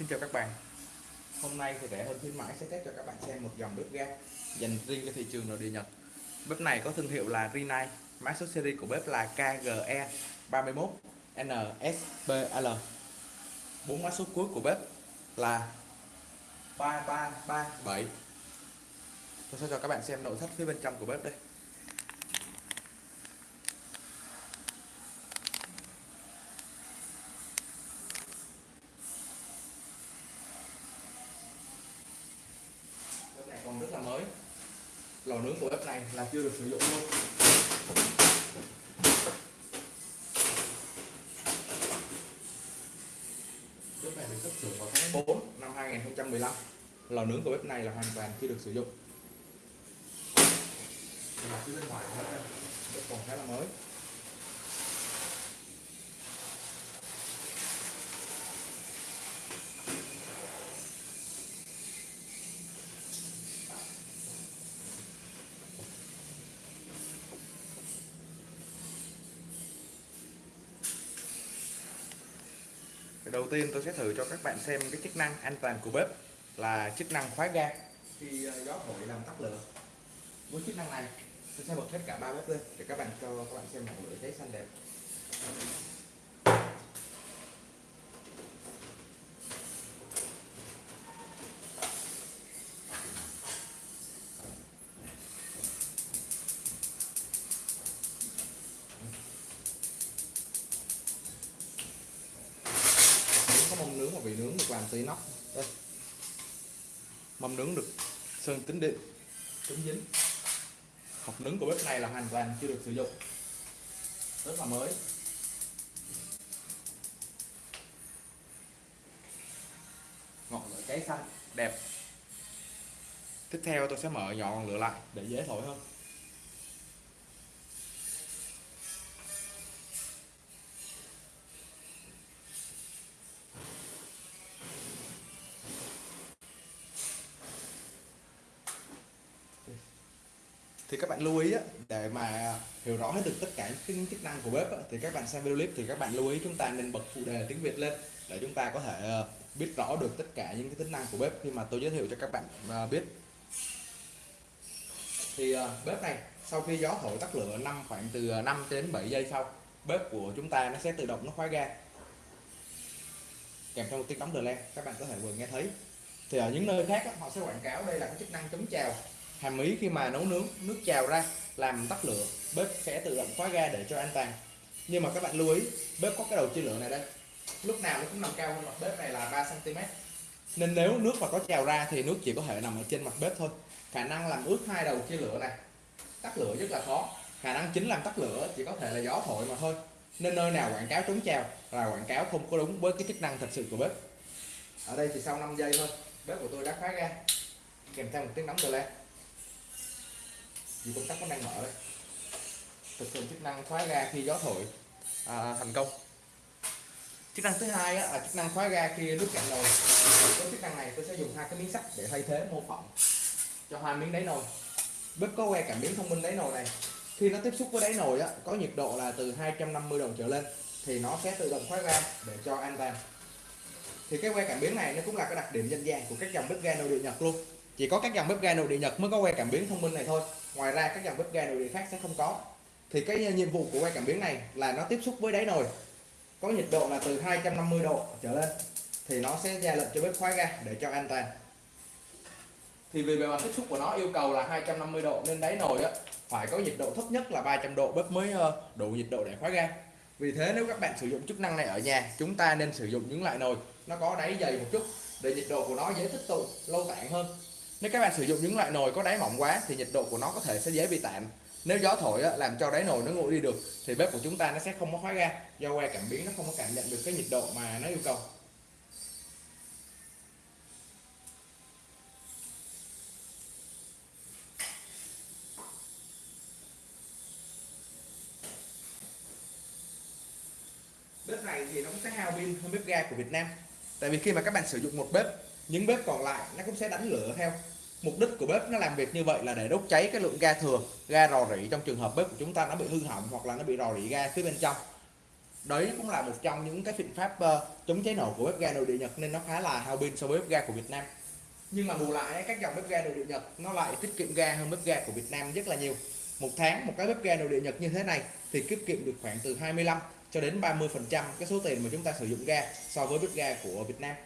Xin chào các bạn. Hôm nay thì rẻ hơn khuyến mãi sẽ test cho các bạn xem một dòng bếp ga dành riêng cho thị trường nội địa Nhật. Bếp này có thương hiệu là Rinnai. Mã số series của bếp là KGE 31 NSPL bốn mã số cuối của bếp là 3337 Tôi sẽ cho các bạn xem nội thất phía bên trong của bếp đây bếp này còn rất là mới lò nướng của bếp này là chưa được sử dụng luôn. Bếp này được xuất xưởng vào tháng 4 năm 2015 lò nướng của bếp này là hoàn toàn chưa được sử dụng. Là phía bên ngoài bếp còn khá là mới đầu tiên tôi sẽ thử cho các bạn xem cái chức năng an toàn của bếp là chức năng khóa ga. Khi ờ, gió thổi làm tắt lửa, với chức năng này, tôi sẽ bật hết cả ba bếp lên để các bạn cho các bạn xem ngọn lửa cháy xanh đẹp. Từ nóc đây. Mâm nướng được sơn tính điện chống dính. Hộp nướng của bếp này là hoàn toàn chưa được sử dụng. Rất là mới. Ngọn lửa cháy xanh đẹp. Tiếp theo tôi sẽ mở nhỏ ngọn lửa lại để dễ thổi hơn thì các bạn lưu ý á, để mà hiểu rõ hết được tất cả những chức năng của bếp á, thì các bạn xem video clip thì các bạn lưu ý chúng ta nên bật phụ đề tiếng Việt lên để chúng ta có thể ờ, biết rõ được tất cả những cái tính năng của bếp. Khi mà tôi giới thiệu cho các bạn ờ, biết. Thì ờ, bếp này sau khi gió thổi tắt lửa năm khoảng từ 5 đến 7 giây sau bếp của chúng ta nó sẽ tự động nó khóa ga. Kèm theo một tiếng đóng đờ len các bạn có thể vừa nghe thấy. Thì ở những nơi khác họ sẽ quảng cáo đây là cái chức năng chống trào hàm ý khi mà nấu nướng nước trào ra, làm tắt lửa, bếp sẽ tự động khóa ga để cho an toàn. Nhưng mà các bạn lưu ý, bếp có cái đầu chia lửa này đây. Lúc nào nó cũng nằm cao hơn mặt bếp này là 3 cm nên nếu nước mà có trào ra thì nước chỉ có thể nằm ở trên mặt bếp thôi. Khả năng làm ướt hai đầu chia lửa này. Tắt lửa rất là khó. Khả năng chính làm tắt lửa chỉ có thể là gió thổi mà thôi. Nên nơi nào quảng cáo chống trào là quảng cáo không có đúng với cái chức năng thật sự của bếp. Ở đây thì sau 5 giây thôi. Bếp của tôi đã khóa ga. Kèm theo một tiếng nóng rồi lên vì công tắc vẫn đang mở đấy. thực hiện chức năng khóa ga khi gió thổi à, thành công. Chức năng thứ hai á, là chức năng khóa ga khi nước cạn nồi. Với chức năng này tôi sẽ dùng hai cái miếng sắt để thay thế mô phỏng cho hai miếng đáy nồi. Bếp có que cảm biến thông minh đáy nồi này. Khi nó tiếp xúc với đáy nồi á, có nhiệt độ là từ 250 độ trở lên thì nó sẽ tự động khóa ga để cho an toàn. Thì cái que cảm biến này nó cũng là cái đặc điểm danh giá của các dòng bếp ga nội địa Nhật luôn. Chỉ có các dòng bếp ga nội địa Nhật mới có que cảm biến thông minh này thôi ngoài ra, các dòng bếp ga nội địa khác sẽ không có. Thì cái ờ, nhiệm vụ của que cảm biến này là nó tiếp xúc với đáy nồi. Có nhiệt độ là từ 250 độ trở lên. Thì nó sẽ ra lệnh cho bếp khóa ga để cho an toàn. Thì vì bề mặt tiếp xúc của nó yêu cầu là 250 độ nên đáy nồi á, phải có nhiệt độ thấp nhất là 300 độ, bếp mới ờ, đủ nhiệt độ để khóa ga vì thế nếu các bạn sử dụng chức năng này ở nhà, chúng ta nên sử dụng những loại nồi nó có đáy dày một chút để nhiệt độ của nó dễ tích tụ, lâu tạng hơn nếu các bạn sử dụng những loại nồi có đáy mỏng quá thì nhiệt độ của nó có thể sẽ dễ bị tản nếu gió thổi á, làm cho đáy nồi nó nguội đi được thì bếp của chúng ta nó sẽ không có khóa ga. Do que cảm biến nó không có cảm nhận được cái nhiệt độ mà nó yêu cầu. Bếp này thì nó cũng sẽ hao pin hơn bếp ga của Việt Nam. Tại vì khi mà các bạn sử dụng một bếp những bếp còn lại nó cũng sẽ đánh lửa theo. Mục đích của bếp nó làm việc như vậy là để đốt cháy cái lượng ga thừa ga rò rỉ. Trong trường hợp bếp của chúng ta nó bị hư hỏng hoặc là nó bị rò rỉ ga phía bên trong. Đấy cũng là một trong những cái biện pháp uh, chống cháy nổ của bếp ga nội địa Nhật nên nó khá là hao pin so với bếp ga của Việt Nam. Nhưng mà bù lại các dòng bếp ga nội địa Nhật nó lại tiết kiệm ga hơn bếp ga của Việt Nam rất là nhiều. Một tháng một cái bếp ga nội địa Nhật như thế này thì tiết kiệm được khoảng từ 25 cho đến 30 phần trăm cái số tiền mà chúng ta sử dụng ga so với bếp ga của Việt Nam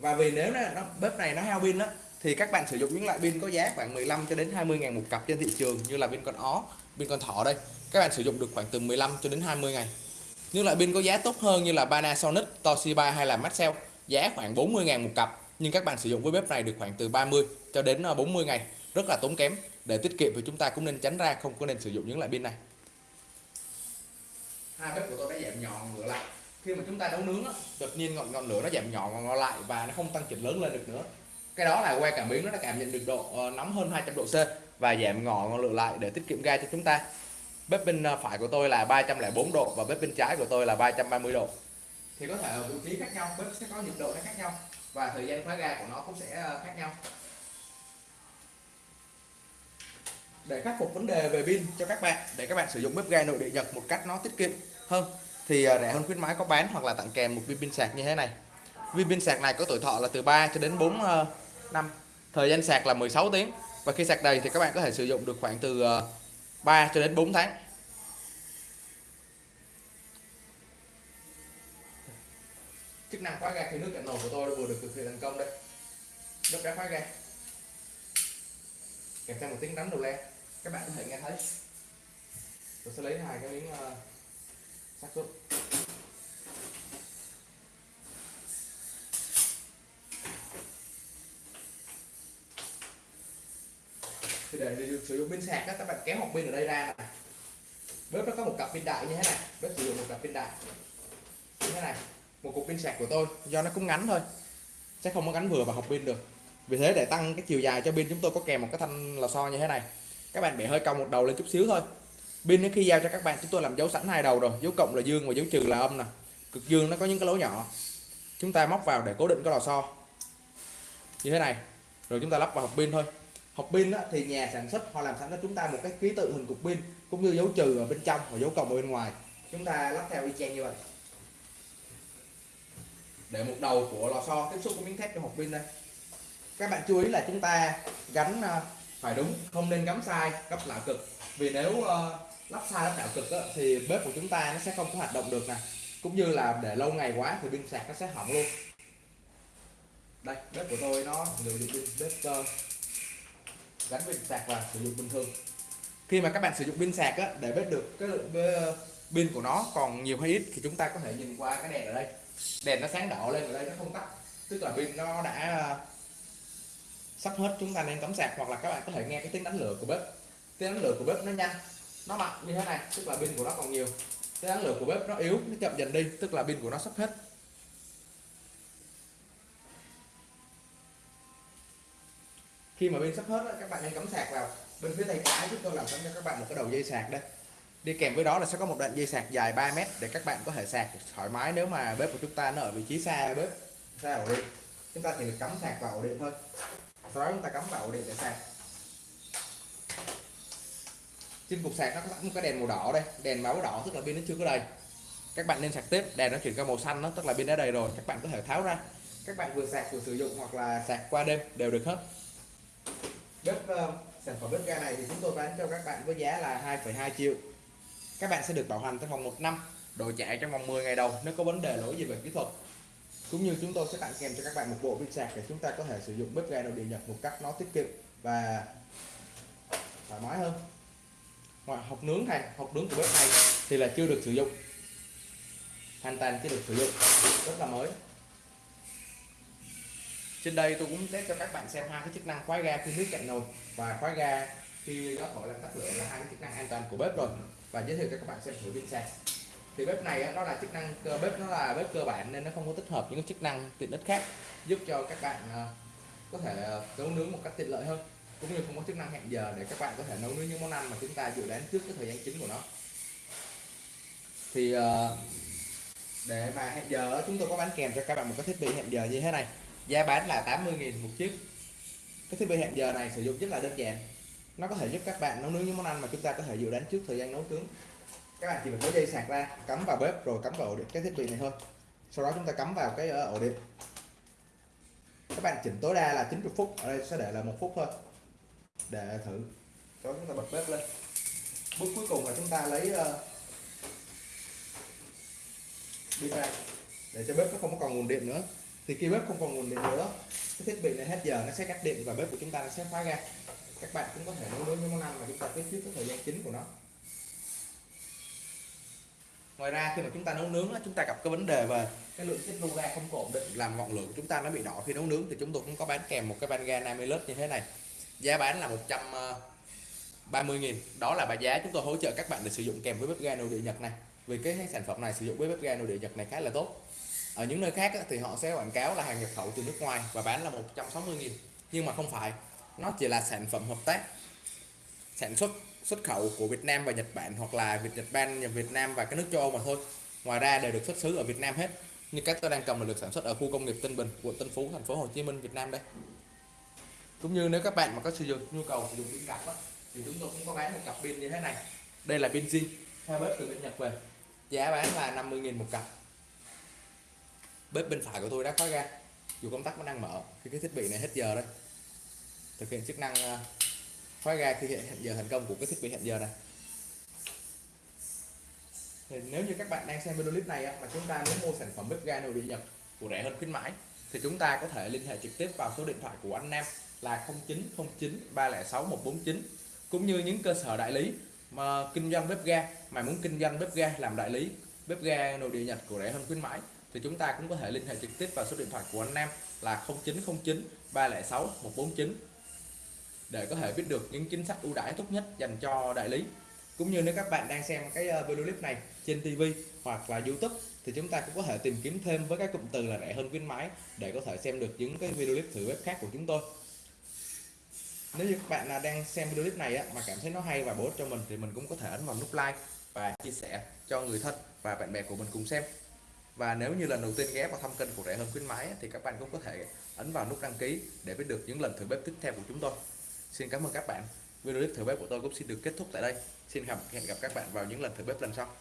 và vì nếu nó bếp này nó hao pin đó thì các bạn sử dụng những loại pin có giá khoảng 15 cho đến 20 ngàn một cặp trên thị trường như là pin con ó pin con thỏ đây. Các bạn sử dụng được khoảng từ 15 cho đến 20 ngày. Những loại pin có giá tốt hơn như là Panasonic, Toshiba hay là Maxell giá khoảng 40 ngàn một cặp. Nhưng các bạn sử dụng với bếp này được khoảng từ 30 cho đến ờ, 40 ngày. Rất là tốn kém. Để tiết kiệm thì chúng ta cũng nên tránh ra không có nên sử dụng những loại pin này. Hai bếp của tôi đã giảm nhỏ ngựa lại khi mà chúng ta nấu nướng á, đột nhiên ngọn ngọn lửa nó giảm nhỏ ngọn lại và nó không tăng chỉnh lớn lên được nữa. Cái đó là que cảm biến nó đã cảm nhận được độ ờ, nóng hơn 200 độ C và giảm ngọn ngọn lửa lại để tiết kiệm ga cho chúng ta. Bếp bên ờ, phải của tôi là 304 độ và bếp bên trái của tôi là 330 độ. Thì có thể ở vị trí khác nhau bếp sẽ có nhiệt độ nó khác nhau và thời gian khóa ga của nó cũng sẽ ờ, khác nhau. Để khắc phục vấn đề về pin cho các bạn để các bạn sử dụng bếp ga nội địa Nhật một cách nó tiết kiệm hơn thì à, rẻ hơn khuyến mãi có bán hoặc là tặng kèm một viên pin sạc như thế này. Viên pin sạc này có tuổi thọ là từ 3 cho đến 4 ờ, năm. Thời gian sạc là 16 tiếng. Và khi sạc đầy thì các bạn có thể sử dụng được khoảng từ ờ, 3 cho đến 4 tháng. Chức năng khóa ga khi nước cạn nồi của tôi vừa được thực hiện thành công đây nước đã khóa ga. Kèm theo một tiếng đánh đầu le. Các bạn có thể nghe thấy. Tôi sẽ lấy hai cái miếng uh, sắt xuống để, để sử dụng pin sạc các bạn kéo hộp pin ở đây ra này bếp nó có một cặp pin đại như thế này bếp sử dụng một cặp pin đại. Như thế này một cục pin sạc của tôi. Do nó cũng ngắn thôi sẽ không có gắn vừa vào hộp pin được. Vì thế để tăng cái chiều dài cho pin chúng tôi có kèm một cái thanh lò xo như thế này. Các bạn bẻ hơi cong một đầu lên chút xíu thôi. Pin khi giao cho các bạn chúng tôi làm dấu sẵn hai đầu rồi. Dấu cộng là dương và dấu trừ là âm nè. Cực dương nó có những cái lỗ nhỏ. Chúng ta móc vào để cố định cái lò xo. Như thế này rồi chúng ta lắp vào hộp pin thôi hộp pin thì nhà sản xuất họ làm sẵn cho chúng ta một cái ký tự hình cục pin cũng như dấu trừ ở bên trong và dấu cộng ở bên ngoài. Chúng ta lắp theo y chang như vậy. Để một đầu của lò xo tiếp xúc với miếng thép trong hộp pin đây. Các bạn chú ý là chúng ta gắn à, phải đúng không nên gắm sai gấp lạo cực. Vì nếu uh, lắp sai lắp đảo cực á, thì bếp của chúng ta nó sẽ không có hoạt động được nè. Cũng như là để lâu ngày quá thì pin sạc nó sẽ hỏng luôn. Đây bếp của tôi nó sử dụng pin bếp uh, gắn pin sạc và sử dụng bình thường. Khi mà các bạn sử dụng pin sạc á, để biết được cái lượng pin của nó còn nhiều hay ít thì chúng ta có thể nhìn qua cái đèn ở đây. Đèn nó sáng đỏ lên ở đây nó không tắt. Tức là pin nó đã à, sắp hết chúng ta nên cắm sạc hoặc là các bạn có thể nghe cái tiếng đánh lửa của bếp. Tiếng đánh lửa của bếp nó nhanh nó mạnh như thế này tức là pin của nó còn nhiều. Tiếng đánh lửa của bếp nó yếu nó chậm dần đi tức là pin của nó sắp hết. Khi mà pin sắp hết các bạn nên cắm sạc vào. Bên phía tay trái chúng tôi làm sẵn cho các bạn một cái đầu dây sạc đây đi kèm với đó là sẽ có một đoạn dây sạc dài 3 mét để các bạn có thể sạc thoải mái nếu mà bếp của chúng ta nó ở vị trí xa bếp, xa ổ điện. Chúng ta chỉ được cắm sạc vào ổ điện thôi. Sau đó chúng ta cắm vào ổ điện để sạc. Trên cục sạc nó có một cái đèn màu đỏ đây. Đèn máu đỏ, tức là pin nó chưa có đầy. Các bạn nên sạc tiếp. Đèn nó chuyển qua màu xanh nó tức là pin đã đầy rồi. Các bạn có thể tháo ra. Các bạn vừa sạc vừa sử dụng hoặc là sạc qua đêm đều được hết bếp uh, sản phẩm bếp ga này thì chúng tôi bán cho các bạn với giá là 2,2 triệu. Các bạn sẽ được bảo hành trong vòng 1 năm đổi chạy trong vòng 10 ngày đầu nếu có vấn đề lỗi gì về kỹ thuật. Cũng như chúng tôi sẽ tặng kèm cho các bạn một bộ pin sạc để chúng ta có thể sử dụng bếp ga nội địa nhật một cách nó tiết kiệm và thoải mái hơn. Ngoài hộp nướng này hộp nướng của bếp này thì là chưa được sử dụng. Hoàn toàn chưa được sử dụng. Rất là mới trên đây tôi cũng test cho các bạn xem hai cái chức năng khóa ga khi nước cạnh nồi. Và khóa ga khi gió thổi làm tắt lửa là hai cái chức năng an toàn của bếp rồi. Và giới thiệu cho các bạn xem thử pin sạc thì bếp này nó là chức năng bếp nó là bếp cơ bản nên nó không có tích hợp những chức năng tiện ích khác, giúp cho các bạn à, có thể à, nấu nướng một cách tiện lợi hơn, cũng như không có chức năng hẹn giờ để các bạn có thể nấu nướng những món ăn mà chúng ta dự đoán trước cái thời gian chính của nó. Thì à, để mà hẹn giờ chúng tôi có bán kèm cho các bạn một cái thiết bị hẹn giờ như thế này giá bán là 80.000 một chiếc. Cái thiết bị hẹn giờ này sử dụng rất là đơn giản. Nó có thể giúp các bạn nấu nướng những món ăn mà chúng ta có thể dự đoán trước thời gian nấu nướng. Các bạn chỉ việc lấy dây sạc ra, cắm vào bếp rồi cắm vào ổ điện, cái thiết bị này thôi. Sau đó chúng ta cắm vào cái ờ, ổ điện. Các bạn chỉnh tối đa là 90 phút, ở đây sẽ để là một phút thôi. Để thử. Cho chúng ta bật bếp lên. Bước cuối cùng là chúng ta lấy ờ, pin ra. Để cho bếp nó không có còn nguồn điện nữa thì khi bếp không còn nguồn điện nữa. Cái thiết bị này hết giờ, nó sẽ cắt điện và bếp của chúng ta nó sẽ khóa ra. Các bạn cũng có thể nấu nướng những món ăn mà chúng ta biết trước cái thời gian chính của nó. Ngoài ra, khi mà chúng ta nấu nướng chúng ta gặp cái vấn đề về cái lượng tiết lưu ga không ổn định, làm ngọn lửa của chúng ta nó bị đỏ khi nấu nướng, thì chúng tôi cũng có bán kèm một cái van ga Namilus như thế này. Giá bán là 130 ờ, nghìn. Đó là bài giá chúng tôi hỗ trợ các bạn để sử dụng kèm với bếp ga nội địa Nhật này. Vì cái sản phẩm này sử dụng với bếp ga nội địa Nhật này khá là tốt ở những nơi khác thì họ sẽ quảng cáo là hàng nhập khẩu từ nước ngoài và bán là 160 nghìn. Nhưng mà không phải nó chỉ là sản phẩm hợp tác sản xuất xuất khẩu của Việt Nam và Nhật Bản hoặc là Việt Nhật Bản, Việt Nam và các nước châu Âu mà thôi. Ngoài ra đều được xuất xứ ở Việt Nam hết như các tôi đang cầm là được sản xuất ở khu công nghiệp Tân Bình quận Tân Phú thành phố Hồ Chí Minh Việt Nam đây. Cũng như nếu các bạn mà có sử dụng nhu cầu sử dụng pin cặp thì chúng tôi cũng có bán một cặp pin như thế này. Đây là pin zin theo bếp từ bên Nhật về. Giá bán là 50.000 một cặp bếp bên phải của tôi đã khóa ra dù công tắc vẫn đang mở khi cái thiết bị này hết giờ đây. Thực hiện chức năng ờ, khóa ra khi hiện giờ thành công của cái thiết bị hẹn giờ này thì nếu như các bạn đang xem video clip này mà chúng ta muốn mua sản phẩm bếp ga nội địa Nhật của rẻ hơn khuyến mãi thì chúng ta có thể liên hệ trực tiếp vào số điện thoại của anh Nam là 0909 306 149 cũng như những cơ sở đại lý mà kinh doanh bếp ga mà muốn kinh doanh bếp ga làm đại lý bếp ga nội địa Nhật của rẻ hơn khuyến mãi thì chúng ta cũng có thể liên hệ trực tiếp vào số điện thoại của anh Nam là 0909 306 149 để có thể biết được những chính sách ưu đãi tốt nhất dành cho đại lý. Cũng như nếu các bạn đang xem cái ờ, video clip này trên TV hoặc là YouTube thì chúng ta cũng có thể tìm kiếm thêm với các cụm từ là rẻ hơn khuyến mãi để có thể xem được những cái video clip thử bếp khác của chúng tôi. Nếu như các bạn đang xem video clip này mà cảm thấy nó hay và bổ ích cho mình thì mình cũng có thể ấn vào nút like và chia sẻ cho người thân và bạn bè của mình cùng xem và nếu như lần đầu tiên ghé vào thăm kênh của rẻ hơn khuyến mãi thì các bạn cũng có thể ấn vào nút đăng ký để biết được những lần thử bếp tiếp theo của chúng tôi. Xin cảm ơn các bạn. Video clip thử bếp của tôi cũng xin được kết thúc tại đây. Xin hẹn gặp các bạn vào những lần thử bếp lần sau.